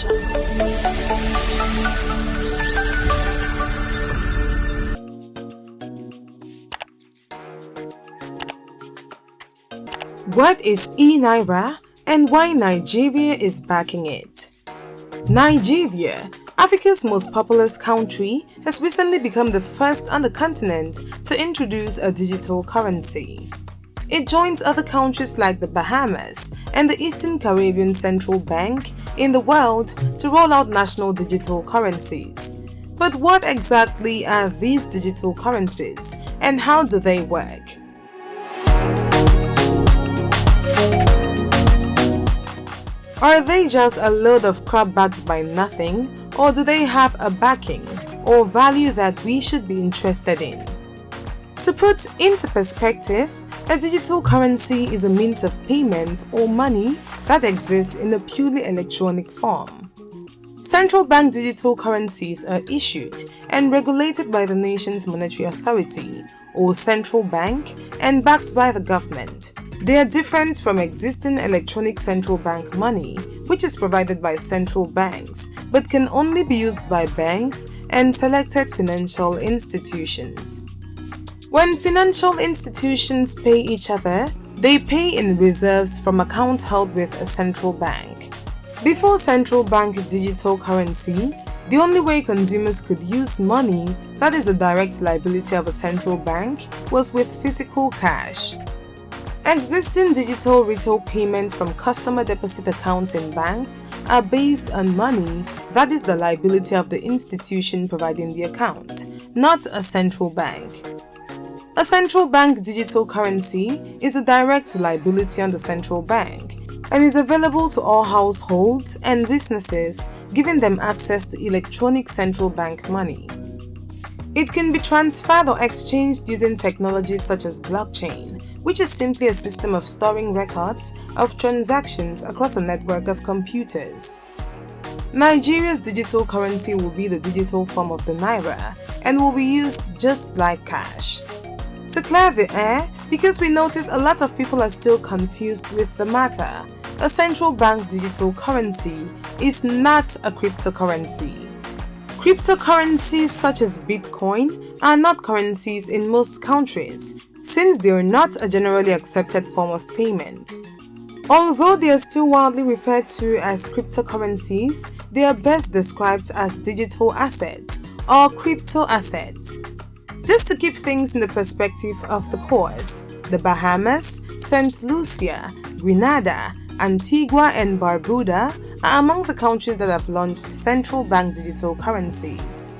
What is e-Naira and why Nigeria is backing it? Nigeria, Africa's most populous country, has recently become the first on the continent to introduce a digital currency. It joins other countries like the Bahamas and the Eastern Caribbean Central Bank in the world to roll out national digital currencies. But what exactly are these digital currencies and how do they work? Are they just a load of crap backed by nothing or do they have a backing or value that we should be interested in? To put into perspective, a digital currency is a means of payment or money that exists in a purely electronic form. Central bank digital currencies are issued and regulated by the nation's monetary authority or central bank and backed by the government. They are different from existing electronic central bank money, which is provided by central banks but can only be used by banks and selected financial institutions. When financial institutions pay each other, they pay in reserves from accounts held with a central bank. Before central bank digital currencies, the only way consumers could use money that is a direct liability of a central bank was with physical cash. Existing digital retail payments from customer deposit accounts in banks are based on money that is the liability of the institution providing the account, not a central bank. A central bank digital currency is a direct liability on the central bank and is available to all households and businesses, giving them access to electronic central bank money. It can be transferred or exchanged using technologies such as blockchain, which is simply a system of storing records of transactions across a network of computers. Nigeria's digital currency will be the digital form of the Naira and will be used just like cash. The air, because we notice a lot of people are still confused with the matter, a central bank digital currency is not a cryptocurrency. Cryptocurrencies such as Bitcoin are not currencies in most countries since they are not a generally accepted form of payment. Although they are still widely referred to as cryptocurrencies, they are best described as digital assets or crypto assets. Just to keep things in the perspective of the course, the Bahamas, St. Lucia, Grenada, Antigua and Barbuda are among the countries that have launched central bank digital currencies.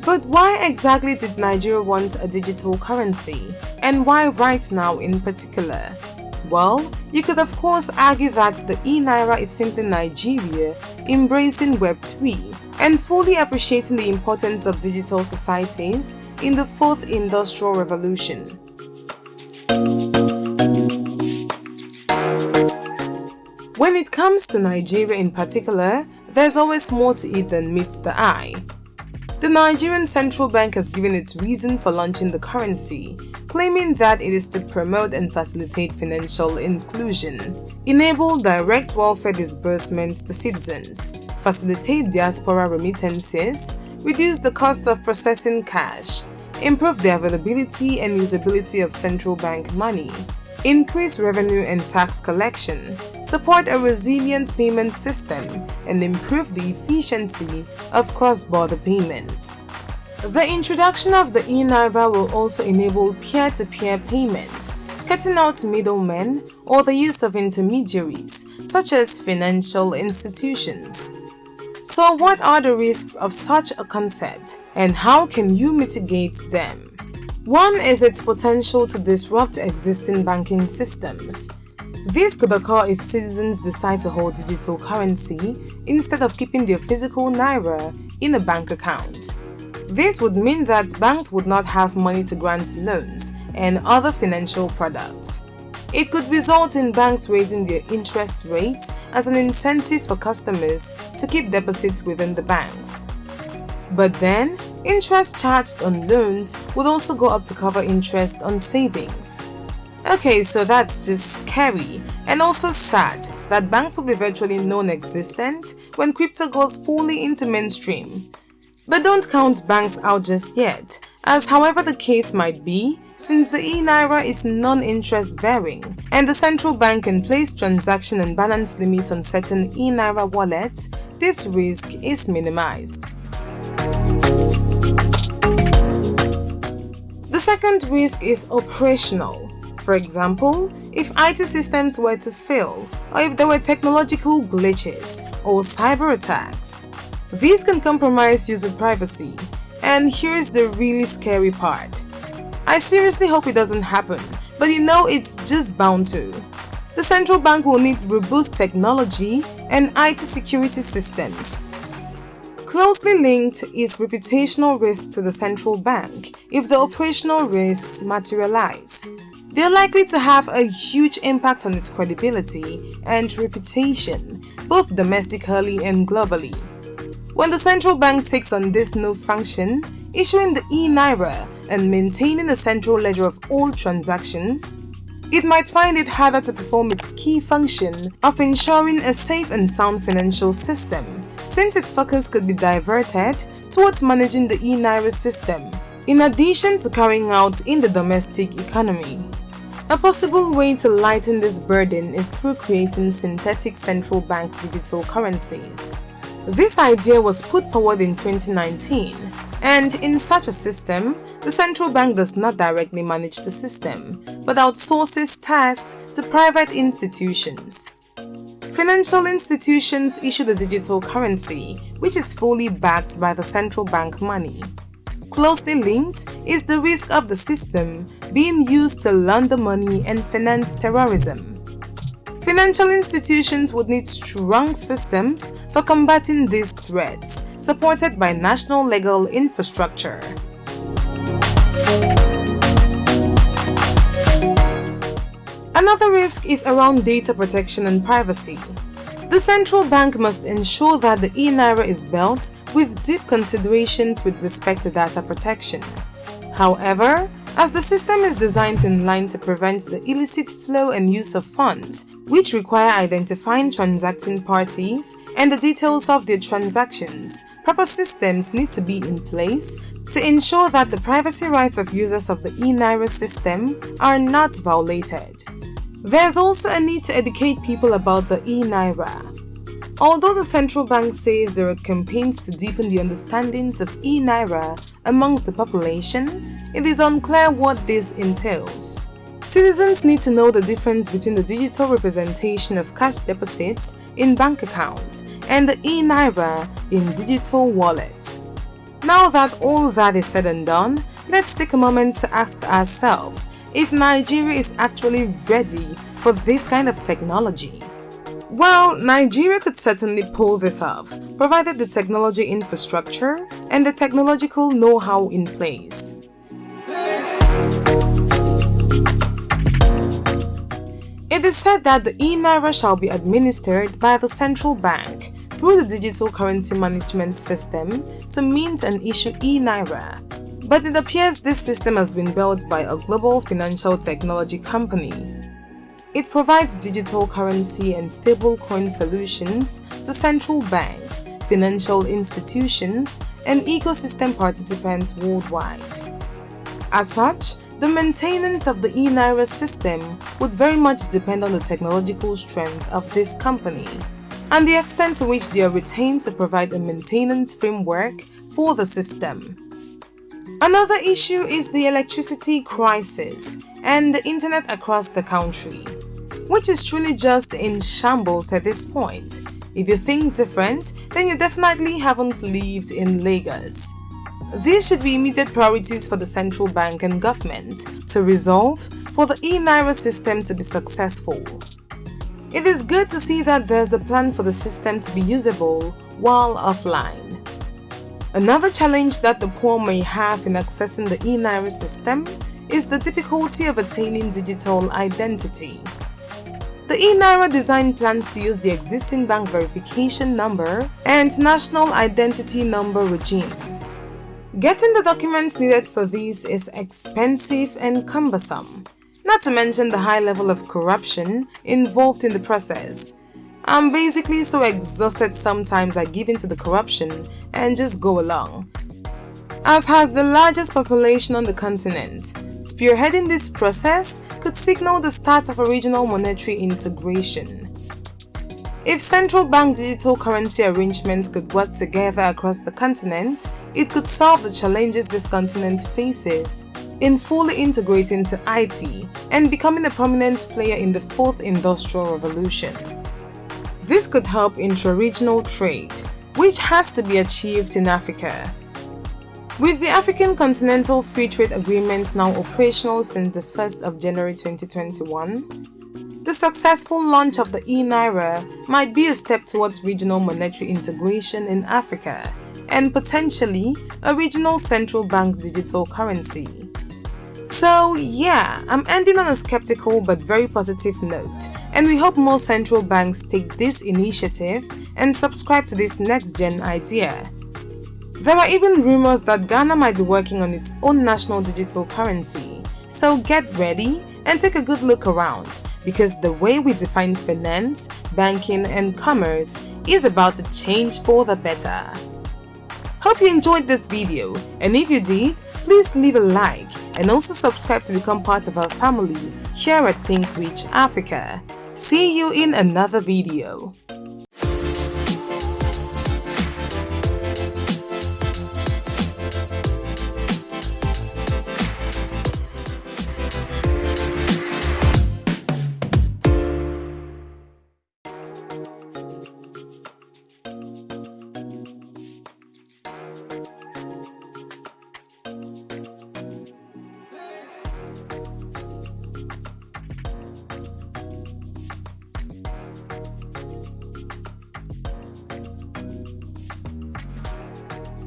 But why exactly did Nigeria want a digital currency? And why right now in particular? Well, you could of course argue that the e-Naira is simply Nigeria embracing Web3 and fully appreciating the importance of digital societies in the fourth industrial revolution. When it comes to Nigeria in particular, there's always more to it than meets the eye. The Nigerian Central Bank has given its reason for launching the currency, claiming that it is to promote and facilitate financial inclusion, enable direct welfare disbursements to citizens, facilitate diaspora remittances, reduce the cost of processing cash, improve the availability and usability of central bank money, increase revenue and tax collection, support a resilient payment system, and improve the efficiency of cross-border payments. The introduction of the e-Naira will also enable peer-to-peer -peer payments, cutting out middlemen or the use of intermediaries, such as financial institutions. So what are the risks of such a concept and how can you mitigate them? One is its potential to disrupt existing banking systems. This could occur if citizens decide to hold digital currency instead of keeping their physical naira in a bank account. This would mean that banks would not have money to grant loans and other financial products. It could result in banks raising their interest rates as an incentive for customers to keep deposits within the banks. But then, Interest charged on loans would also go up to cover interest on savings. Okay, so that's just scary and also sad that banks will be virtually non-existent when crypto goes fully into mainstream. But don't count banks out just yet, as however the case might be, since the e-Naira is non-interest bearing and the central bank can place transaction and balance limits on certain e-Naira wallets, this risk is minimized. The second risk is operational. For example, if IT systems were to fail, or if there were technological glitches or cyber attacks. These can compromise user privacy, and here's the really scary part. I seriously hope it doesn't happen, but you know it's just bound to. The central bank will need robust technology and IT security systems. Closely linked is reputational risk to the central bank if the operational risks materialize. They're likely to have a huge impact on its credibility and reputation, both domestically and globally. When the central bank takes on this new function, issuing the e-Naira and maintaining the central ledger of all transactions, it might find it harder to perform its key function of ensuring a safe and sound financial system, since its focus could be diverted towards managing the e-Naira system, in addition to carrying out in the domestic economy. A possible way to lighten this burden is through creating synthetic central bank digital currencies. This idea was put forward in 2019, and in such a system, the central bank does not directly manage the system, but outsources tasks to private institutions. Financial institutions issue the digital currency, which is fully backed by the central bank money. Closely linked is the risk of the system being used to launder money and finance terrorism. Financial institutions would need strong systems for combating these threats, supported by national legal infrastructure. Another risk is around data protection and privacy. The central bank must ensure that the e-Naira is built with deep considerations with respect to data protection. However, as the system is designed in line to prevent the illicit flow and use of funds, which require identifying transacting parties and the details of their transactions, proper systems need to be in place to ensure that the privacy rights of users of the e-Naira system are not violated. There's also a need to educate people about the e-Naira. Although the central bank says there are campaigns to deepen the understandings of e-Naira amongst the population, it is unclear what this entails. Citizens need to know the difference between the digital representation of cash deposits in bank accounts and the e-Naira in digital wallets. Now that all that is said and done, let's take a moment to ask ourselves if Nigeria is actually ready for this kind of technology. Well, Nigeria could certainly pull this off, provided the technology infrastructure and the technological know-how in place. It is said that the e-Naira shall be administered by the central bank through the digital currency management system to mint and issue e-Naira. But it appears this system has been built by a global financial technology company it provides digital currency and stablecoin solutions to central banks, financial institutions, and ecosystem participants worldwide. As such, the maintenance of the e-Naira system would very much depend on the technological strength of this company and the extent to which they are retained to provide a maintenance framework for the system. Another issue is the electricity crisis and the internet across the country which is truly just in shambles at this point. If you think different, then you definitely haven't lived in Lagos. These should be immediate priorities for the central bank and government to resolve for the e-Naira system to be successful. It is good to see that there's a plan for the system to be usable while offline. Another challenge that the poor may have in accessing the e-Naira system is the difficulty of attaining digital identity. The e-Naira design plans to use the existing bank verification number and national identity number regime. Getting the documents needed for these is expensive and cumbersome, not to mention the high level of corruption involved in the process. I'm basically so exhausted sometimes I give in to the corruption and just go along. As has the largest population on the continent, spearheading this process could signal the start of a regional monetary integration. If central bank digital currency arrangements could work together across the continent, it could solve the challenges this continent faces in fully integrating to IT and becoming a prominent player in the fourth industrial revolution. This could help intra-regional trade, which has to be achieved in Africa. With the African Continental Free Trade Agreement now operational since the 1st of January 2021, the successful launch of the e-Naira might be a step towards regional monetary integration in Africa and potentially a regional central bank digital currency. So yeah, I'm ending on a skeptical but very positive note and we hope more central banks take this initiative and subscribe to this next-gen idea. There are even rumors that Ghana might be working on its own national digital currency, so get ready and take a good look around because the way we define finance, banking and commerce is about to change for the better. Hope you enjoyed this video and if you did, please leave a like and also subscribe to become part of our family here at Think Rich Africa. See you in another video.